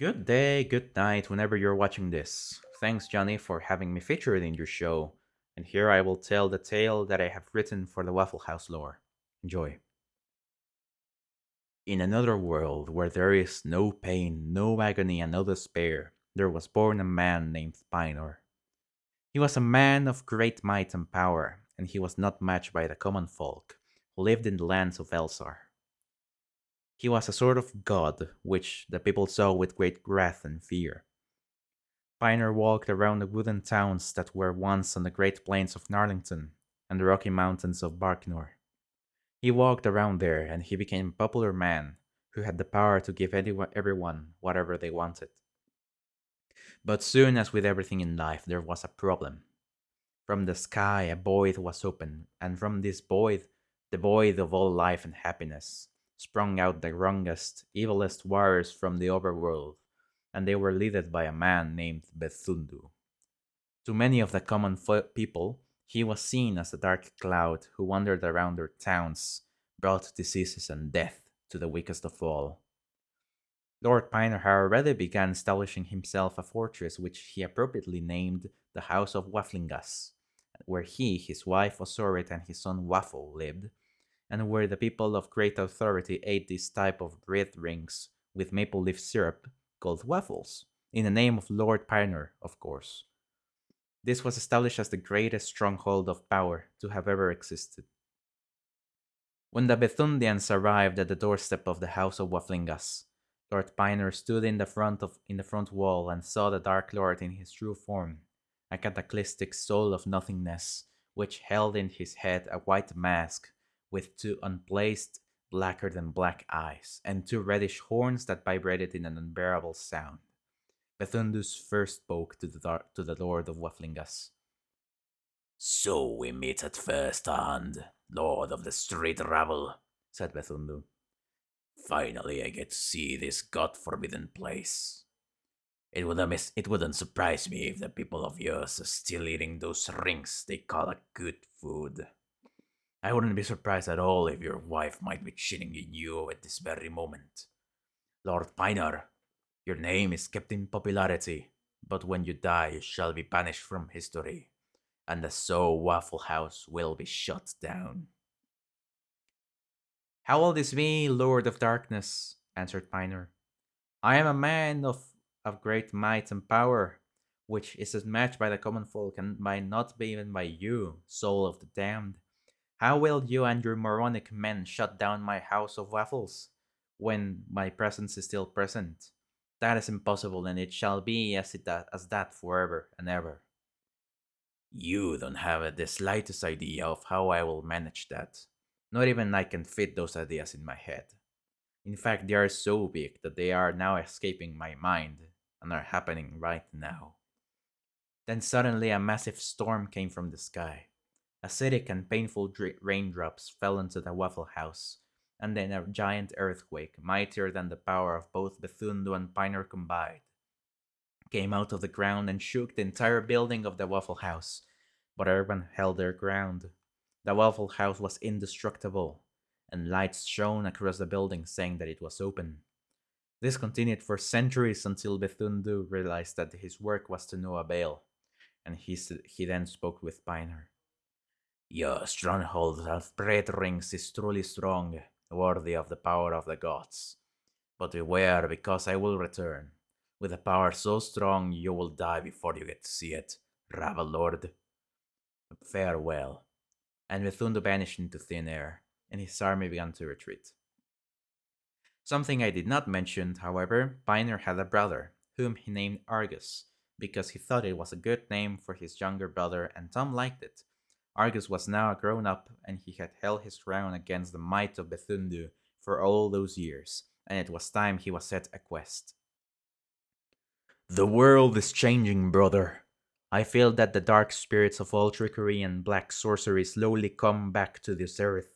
Good day, good night, whenever you're watching this. Thanks, Johnny, for having me featured in your show. And here I will tell the tale that I have written for the Waffle House lore. Enjoy. In another world where there is no pain, no agony, and no despair, there was born a man named Pinor. He was a man of great might and power, and he was not matched by the common folk who lived in the lands of Elsar. He was a sort of god, which the people saw with great wrath and fear. Pinor walked around the wooden towns that were once on the great plains of Narlington and the rocky mountains of Barknor. He walked around there and he became a popular man who had the power to give everyone whatever they wanted. But soon as with everything in life, there was a problem. From the sky a void was opened, and from this void, the void of all life and happiness, sprung out the wrongest, evilest warriors from the overworld, and they were led by a man named Bethundu. To many of the common people, he was seen as a dark cloud who wandered around their towns, brought diseases and death to the weakest of all. Lord Pinor had already began establishing himself a fortress which he appropriately named the House of Wafflingas, where he, his wife Osorit, and his son Waffle lived, and where the people of great authority ate this type of bread rings with maple leaf syrup called waffles, in the name of Lord Pinor, of course. This was established as the greatest stronghold of power to have ever existed. When the Bethundians arrived at the doorstep of the house of Wafflingas, Lord Pinor stood in the front of in the front wall and saw the Dark Lord in his true form, a cataclysmic soul of nothingness, which held in his head a white mask with two unplaced, blacker than black eyes, and two reddish horns that vibrated in an unbearable sound. Bethundus first spoke to the, to the Lord of Wafflingas. So we meet at first hand, Lord of the Street Rabble, said Bethundu. Finally I get to see this god-forbidden place. It wouldn't, it wouldn't surprise me if the people of yours are still eating those rings they call a good food. I wouldn't be surprised at all if your wife might be cheating in you at this very moment. Lord Pinor, your name is kept in popularity, but when you die you shall be banished from history, and the So Waffle House will be shut down. How old is me, Lord of Darkness? answered Pinor. I am a man of, of great might and power, which is as matched by the common folk and by not be even by you, soul of the damned. How will you and your moronic men shut down my house of waffles when my presence is still present? That is impossible, and it shall be as, it, as that forever and ever. You don't have the slightest idea of how I will manage that. Not even I can fit those ideas in my head. In fact, they are so big that they are now escaping my mind and are happening right now. Then suddenly a massive storm came from the sky. Acidic and painful raindrops fell into the Waffle House, and then a giant earthquake, mightier than the power of both Bethundu and Pinor combined, came out of the ground and shook the entire building of the Waffle House, but everyone held their ground. The Waffle House was indestructible, and lights shone across the building saying that it was open. This continued for centuries until Bethundu realized that his work was to no avail, and he, he then spoke with Pinor. Your stronghold of bread rings is truly strong, worthy of the power of the gods. But beware, because I will return. With a power so strong, you will die before you get to see it, Rabble Lord. Farewell. And Bethundu vanished into thin air, and his army began to retreat. Something I did not mention, however, Pinor had a brother, whom he named Argus, because he thought it was a good name for his younger brother and Tom liked it, Argus was now grown up, and he had held his ground against the might of Bethundu for all those years, and it was time he was set a quest. The world is changing, brother. I feel that the dark spirits of all trickery and black sorcery slowly come back to this earth.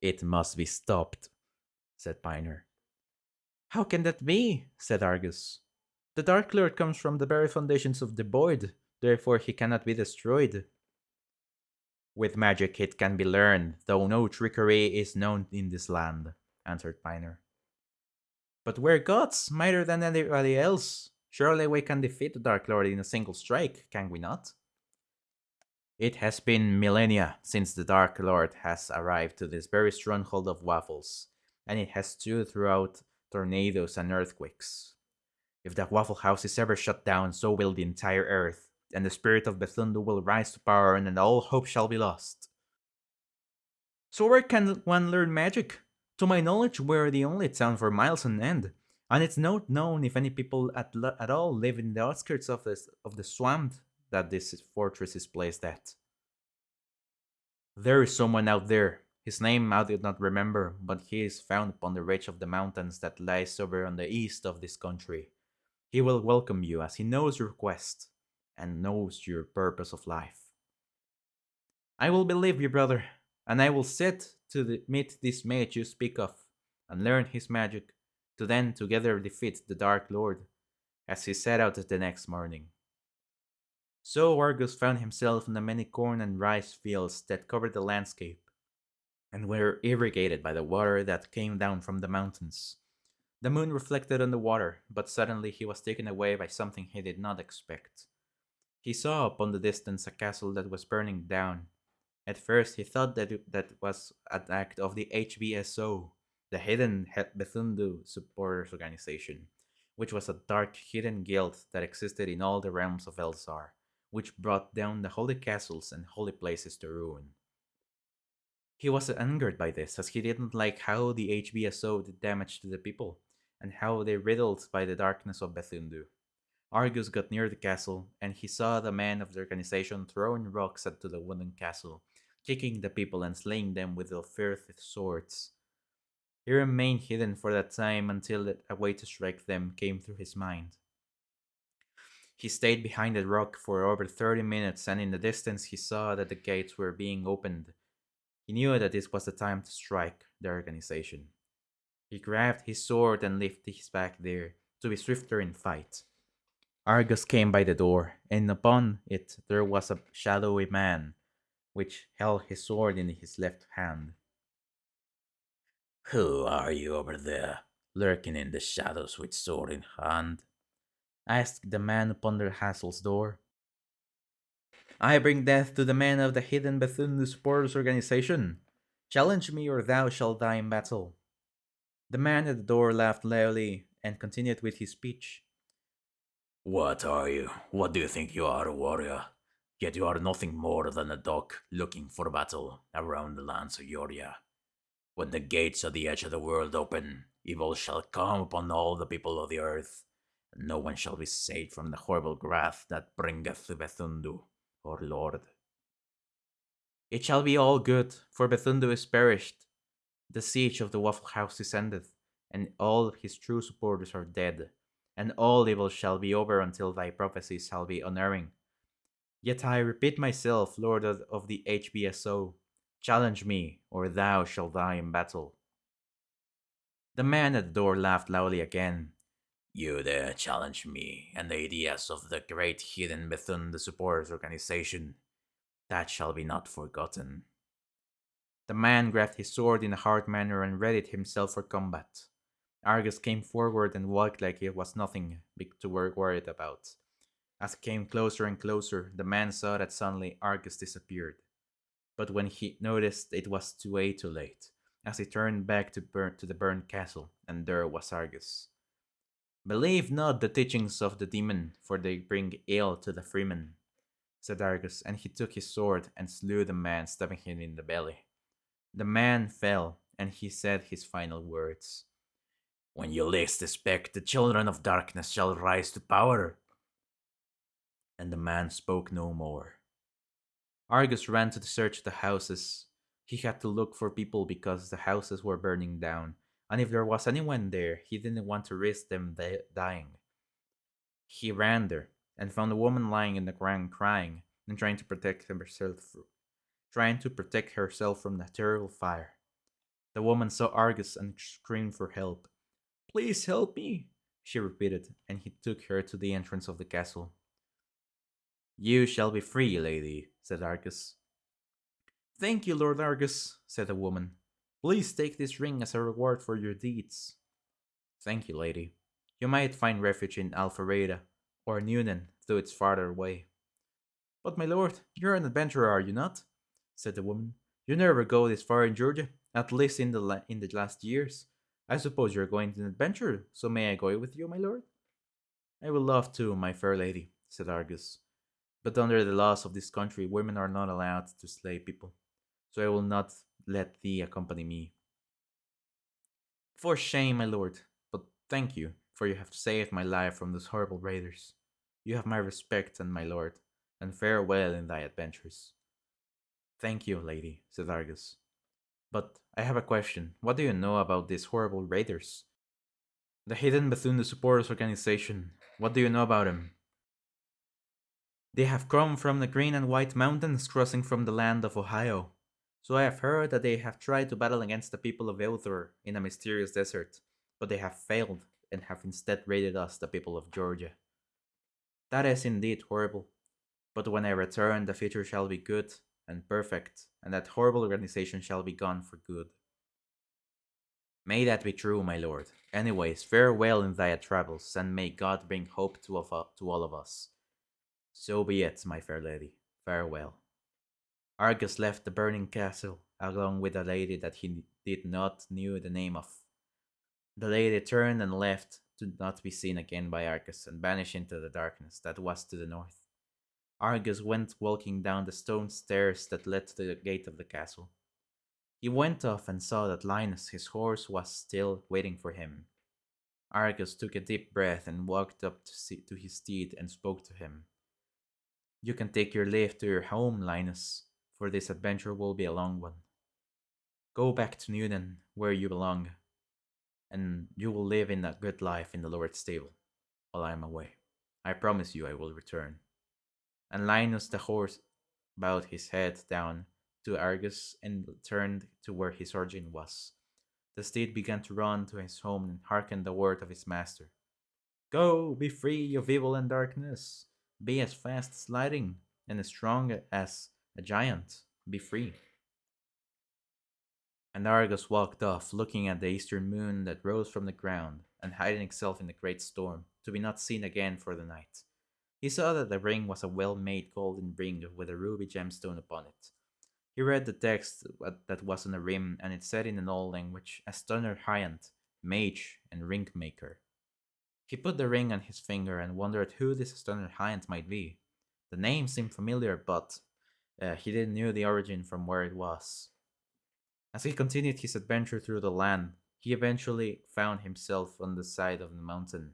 It must be stopped, said Pinor. How can that be? said Argus. The Dark Lord comes from the very foundations of the void, therefore he cannot be destroyed. With magic it can be learned, though no trickery is known in this land, answered Pinor. But we're gods, mightier than anybody else. Surely we can defeat the Dark Lord in a single strike, can we not? It has been millennia since the Dark Lord has arrived to this very stronghold of waffles, and it has stood throughout tornadoes and earthquakes. If that Waffle House is ever shut down, so will the entire earth, and the spirit of Bethundu will rise to power, and then all hope shall be lost. So where can one learn magic? To my knowledge, we're the only town for miles on end, and it's not known if any people at, at all live in the outskirts of, this, of the swamp that this fortress is placed at. There is someone out there. His name I did not remember, but he is found upon the ridge of the mountains that lies over on the east of this country. He will welcome you as he knows your quest and knows your purpose of life. I will believe you, brother, and I will set to the, meet this mage you speak of, and learn his magic, to then together defeat the Dark Lord, as he set out the next morning. So Argus found himself in the many corn and rice fields that covered the landscape, and were irrigated by the water that came down from the mountains. The moon reflected on the water, but suddenly he was taken away by something he did not expect. He saw upon the distance a castle that was burning down. At first he thought that it, that was an act of the HBSO, the Hidden Bethundu Supporters Organization, which was a dark hidden guild that existed in all the realms of Elzar which brought down the holy castles and holy places to ruin. He was angered by this, as he didn't like how the HBSO did damage to the people, and how they riddled by the darkness of Bethundu. Argus got near the castle, and he saw the men of the organization throwing rocks into the wooden castle, kicking the people and slaying them with their filthy swords. He remained hidden for that time until a way to strike them came through his mind. He stayed behind the rock for over 30 minutes, and in the distance he saw that the gates were being opened. He knew that this was the time to strike the organization. He grabbed his sword and lifted his back there to be swifter in fight. Argus came by the door, and upon it there was a shadowy man, which held his sword in his left hand. Who are you over there, lurking in the shadows with sword in hand? asked the man upon the castle's door. I bring death to the men of the hidden Bethune Supporters Organization. Challenge me or thou shalt die in battle. The man at the door laughed loudly and continued with his speech. What are you? What do you think you are, a warrior? Yet you are nothing more than a dog looking for battle around the lands of Yoria. When the gates of the edge of the world open, evil shall come upon all the people of the earth, and no one shall be saved from the horrible wrath that bringeth Bethundu, our lord. It shall be all good, for Bethundu is perished. The siege of the Waffle House is ended, and all his true supporters are dead, and all evil shall be over until thy prophecy shall be unerring. Yet I repeat myself, Lord of the HBSO, challenge me, or thou shalt die in battle. The man at the door laughed loudly again, you dare challenge me and the ideas of the great hidden Bethune the Supporters Organization. That shall be not forgotten. The man grabbed his sword in a hard manner and readied himself for combat. Argus came forward and walked like it was nothing big to work worried about. As he came closer and closer, the man saw that suddenly Argus disappeared. But when he noticed it was too way too late, as he turned back to, burn, to the burned castle, and there was Argus. Believe not the teachings of the demon, for they bring ill to the freeman, said Argus, and he took his sword and slew the man, stabbing him in the belly. The man fell, and he said his final words. When you least expect, the children of darkness shall rise to power. And the man spoke no more. Argus ran to search the houses. He had to look for people because the houses were burning down, and if there was anyone there, he didn't want to risk them dying. He ran there and found a woman lying in the ground crying and trying to protect herself trying to protect herself from the terrible fire. The woman saw Argus and screamed for help. Please help me, she repeated, and he took her to the entrance of the castle. You shall be free, lady, said Argus. Thank you, Lord Argus, said the woman. Please take this ring as a reward for your deeds. Thank you, lady. You might find refuge in Alpharetta or Newnan, though it's farther away. But, my lord, you're an adventurer, are you not? said the woman. You never go this far in Georgia, at least in the in the last years. I suppose you're going to an adventure, so may I go with you, my lord? I will love to, my fair lady, said Argus. But under the laws of this country, women are not allowed to slay people, so I will not let thee accompany me. For shame, my lord, but thank you, for you have saved my life from those horrible raiders. You have my respect and my lord, and farewell in thy adventures. Thank you, lady, said Argus. But I have a question. What do you know about these horrible raiders? The Hidden Bethune Supporters Organization. What do you know about them? They have come from the Green and White Mountains crossing from the land of Ohio. So I have heard that they have tried to battle against the people of Elthor in a mysterious desert, but they have failed and have instead raided us, the people of Georgia. That is indeed horrible. But when I return, the future shall be good and perfect, and that horrible organization shall be gone for good. May that be true, my lord. Anyways, farewell in thy travels, and may God bring hope to, of, uh, to all of us. So be it, my fair lady. Farewell. Argus left the burning castle, along with a lady that he did not knew the name of. The lady turned and left, to not be seen again by Argus, and vanished into the darkness that was to the north. Argus went walking down the stone stairs that led to the gate of the castle. He went off and saw that Linus, his horse, was still waiting for him. Argus took a deep breath and walked up to, see, to his steed and spoke to him. You can take your leave to your home, Linus, for this adventure will be a long one. Go back to Newnan, where you belong, and you will live in a good life in the Lord's stable while I am away. I promise you I will return and Linus the horse bowed his head down to Argus and turned to where his origin was. The steed began to run to his home and hearkened the word of his master. Go, be free of evil and darkness. Be as fast as lightning and as strong as a giant. Be free. And Argus walked off, looking at the eastern moon that rose from the ground and hiding itself in the great storm, to be not seen again for the night. He saw that the ring was a well made golden ring with a ruby gemstone upon it. He read the text that was on the rim, and it said in an old language, Astunner Hyant, mage and ring maker. He put the ring on his finger and wondered who this Astunner Hyant might be. The name seemed familiar, but uh, he didn't know the origin from where it was. As he continued his adventure through the land, he eventually found himself on the side of the mountain.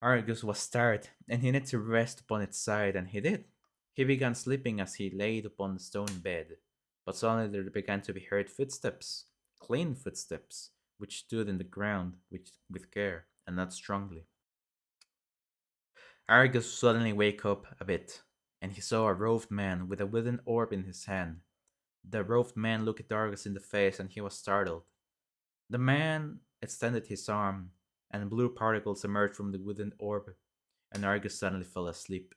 Argus was tired, and he needed to rest upon its side, and he did. He began sleeping as he laid upon the stone bed, but suddenly there began to be heard footsteps, clean footsteps, which stood in the ground with, with care, and not strongly. Argus suddenly woke up a bit, and he saw a robed man with a wooden orb in his hand. The robed man looked at Argus in the face, and he was startled. The man extended his arm and blue particles emerged from the wooden orb, and Argus suddenly fell asleep.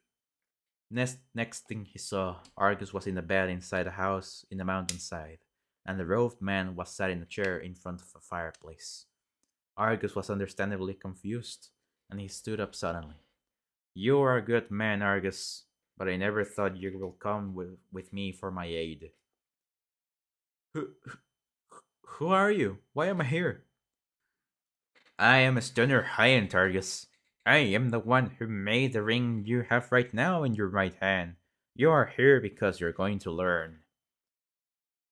Next, next thing he saw, Argus was in a bed inside a house in the mountainside, and the robed man was sat in a chair in front of a fireplace. Argus was understandably confused, and he stood up suddenly. You are a good man, Argus, but I never thought you will come with, with me for my aid. Who, who are you? Why am I here? I am Astunner Hyant Argus. I am the one who made the ring you have right now in your right hand. You are here because you're going to learn.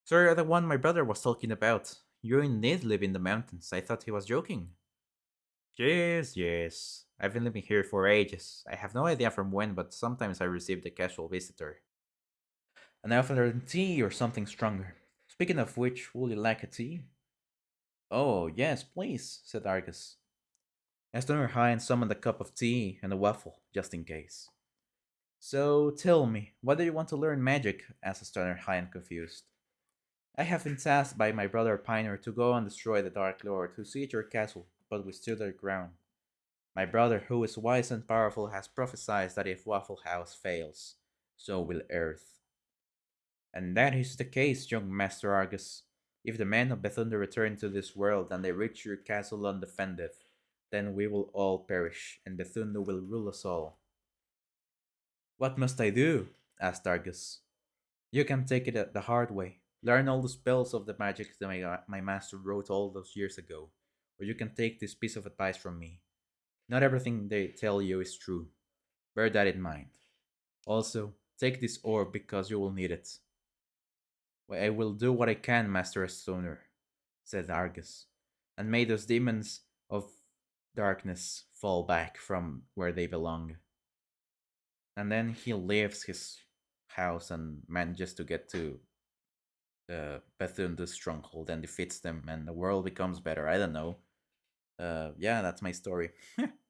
So you're the one my brother was talking about. You indeed live in the mountains. I thought he was joking. Yes, yes. I've been living here for ages. I have no idea from when, but sometimes I received a casual visitor. An often tea or something stronger. Speaking of which, would you like a tea? Oh, yes, please, said Argus. Astunner Hyant summoned a cup of tea and a waffle, just in case. So tell me, why do you want to learn magic? asked Astunner Hyant, confused. I have been tasked by my brother Pinor to go and destroy the Dark Lord who siege your castle, but we stood our ground. My brother, who is wise and powerful, has prophesied that if Waffle House fails, so will Earth. And that is the case, young Master Argus. If the men of Bethunda return to this world and they reach your castle undefended, then we will all perish, and Bethunda will rule us all. What must I do? asked Argus. You can take it the hard way. Learn all the spells of the magic that my, my master wrote all those years ago, or you can take this piece of advice from me. Not everything they tell you is true. Bear that in mind. Also, take this orb because you will need it. I will do what I can, Master Stoner, said Argus, and may those demons of darkness fall back from where they belong. And then he leaves his house and manages to get to uh, Bethunda's stronghold and defeats them, and the world becomes better. I don't know. Uh, yeah, that's my story.